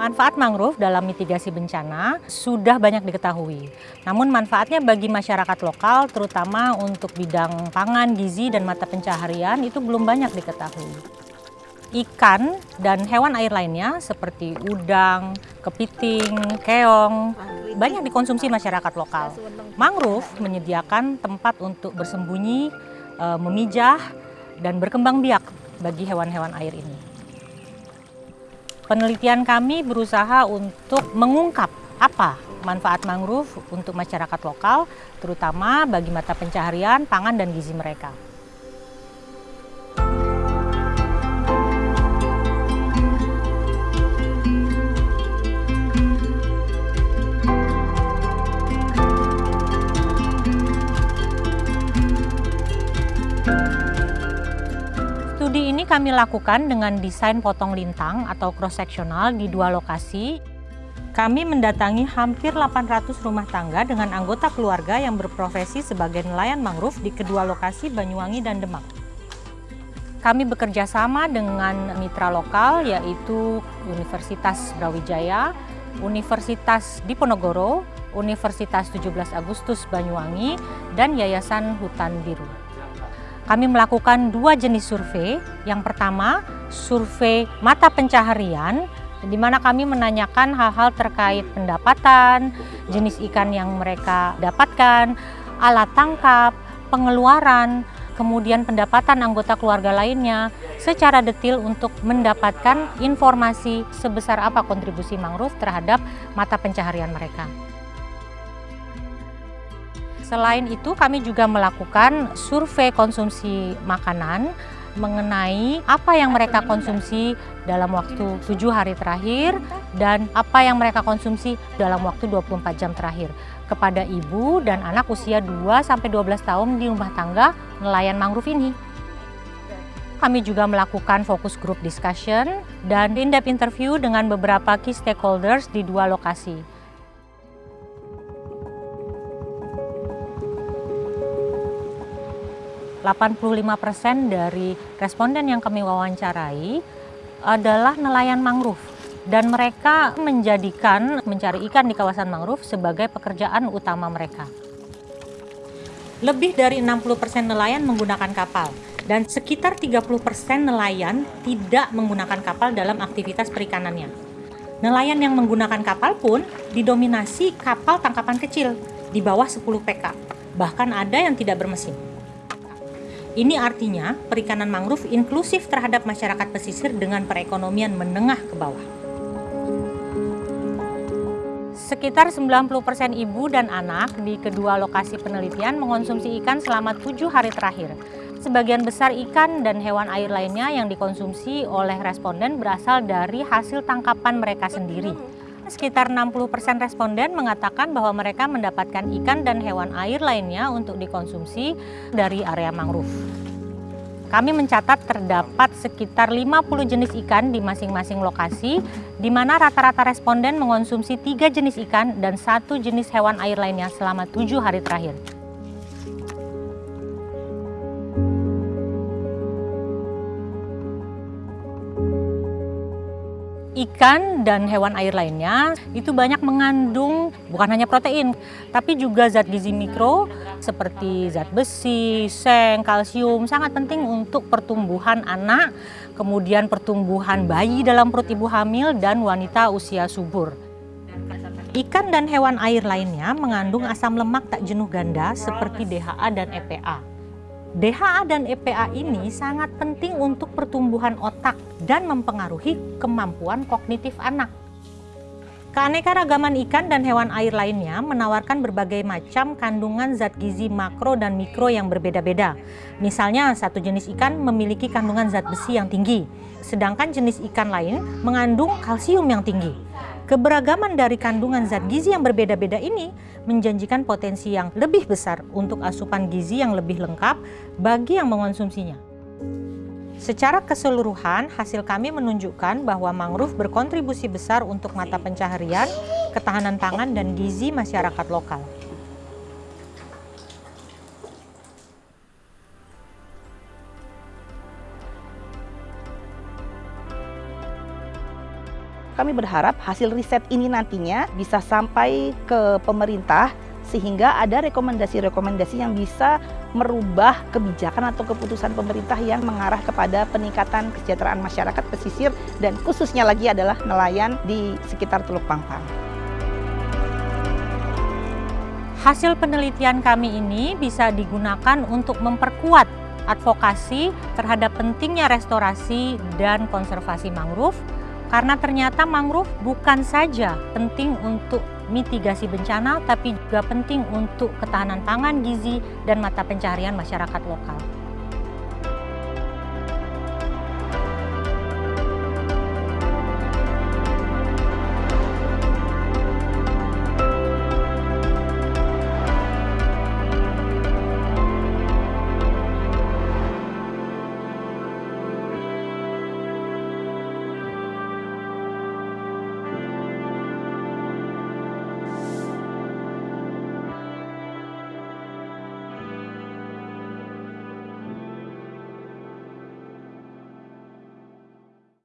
Manfaat mangrove dalam mitigasi bencana sudah banyak diketahui. Namun manfaatnya bagi masyarakat lokal, terutama untuk bidang pangan, gizi, dan mata pencaharian itu belum banyak diketahui. Ikan dan hewan air lainnya seperti udang, kepiting, keong, banyak dikonsumsi masyarakat lokal. Mangrove menyediakan tempat untuk bersembunyi, eh, memijah, dan berkembang biak bagi hewan-hewan air ini. Penelitian kami berusaha untuk mengungkap apa manfaat mangrove untuk masyarakat lokal, terutama bagi mata pencaharian, pangan, dan gizi mereka. Studi ini kami lakukan dengan desain potong lintang atau cross sectional di dua lokasi. Kami mendatangi hampir 800 rumah tangga dengan anggota keluarga yang berprofesi sebagai nelayan mangrove di kedua lokasi Banyuwangi dan Demak. Kami bekerja sama dengan mitra lokal yaitu Universitas Brawijaya, Universitas Diponegoro, Universitas 17 Agustus Banyuwangi, dan Yayasan Hutan Biru kami melakukan dua jenis survei. Yang pertama, survei mata pencaharian, di mana kami menanyakan hal-hal terkait pendapatan, jenis ikan yang mereka dapatkan, alat tangkap, pengeluaran, kemudian pendapatan anggota keluarga lainnya secara detail untuk mendapatkan informasi sebesar apa kontribusi mangrove terhadap mata pencaharian mereka. Selain itu kami juga melakukan survei konsumsi makanan mengenai apa yang mereka konsumsi dalam waktu tujuh hari terakhir dan apa yang mereka konsumsi dalam waktu 24 jam terakhir kepada ibu dan anak usia 2-12 tahun di rumah tangga nelayan mangrove ini. Kami juga melakukan fokus group discussion dan in-depth interview dengan beberapa key stakeholders di dua lokasi. 85% dari responden yang kami wawancarai adalah nelayan mangrove dan mereka menjadikan mencari ikan di kawasan mangrove sebagai pekerjaan utama mereka. Lebih dari 60% nelayan menggunakan kapal dan sekitar 30% nelayan tidak menggunakan kapal dalam aktivitas perikanannya. Nelayan yang menggunakan kapal pun didominasi kapal tangkapan kecil di bawah 10 PK, bahkan ada yang tidak bermesin. Ini artinya perikanan mangrove inklusif terhadap masyarakat pesisir dengan perekonomian menengah ke bawah. Sekitar 90% ibu dan anak di kedua lokasi penelitian mengonsumsi ikan selama tujuh hari terakhir. Sebagian besar ikan dan hewan air lainnya yang dikonsumsi oleh responden berasal dari hasil tangkapan mereka sendiri sekitar 60% responden mengatakan bahwa mereka mendapatkan ikan dan hewan air lainnya untuk dikonsumsi dari area mangrove. Kami mencatat terdapat sekitar 50 jenis ikan di masing-masing lokasi, di mana rata-rata responden mengonsumsi tiga jenis ikan dan satu jenis hewan air lainnya selama tujuh hari terakhir. Ikan dan hewan air lainnya itu banyak mengandung bukan hanya protein, tapi juga zat gizi mikro seperti zat besi, seng, kalsium sangat penting untuk pertumbuhan anak, kemudian pertumbuhan bayi dalam perut ibu hamil dan wanita usia subur. Ikan dan hewan air lainnya mengandung asam lemak tak jenuh ganda seperti DHA dan EPA. DHA dan EPA ini sangat penting untuk pertumbuhan otak dan mempengaruhi kemampuan kognitif anak. Keanekaragaman ikan dan hewan air lainnya menawarkan berbagai macam kandungan zat gizi makro dan mikro yang berbeda-beda. Misalnya, satu jenis ikan memiliki kandungan zat besi yang tinggi, sedangkan jenis ikan lain mengandung kalsium yang tinggi. Keberagaman dari kandungan zat gizi yang berbeda-beda ini menjanjikan potensi yang lebih besar untuk asupan gizi yang lebih lengkap bagi yang mengonsumsinya. Secara keseluruhan, hasil kami menunjukkan bahwa mangrove berkontribusi besar untuk mata pencaharian, ketahanan pangan, dan gizi masyarakat lokal. Kami berharap hasil riset ini nantinya bisa sampai ke pemerintah sehingga ada rekomendasi-rekomendasi yang bisa merubah kebijakan atau keputusan pemerintah yang mengarah kepada peningkatan kesejahteraan masyarakat pesisir dan khususnya lagi adalah nelayan di sekitar Teluk Pangpang. Hasil penelitian kami ini bisa digunakan untuk memperkuat advokasi terhadap pentingnya restorasi dan konservasi mangrove karena ternyata mangrove bukan saja penting untuk mitigasi bencana, tapi juga penting untuk ketahanan pangan, gizi, dan mata pencarian masyarakat lokal.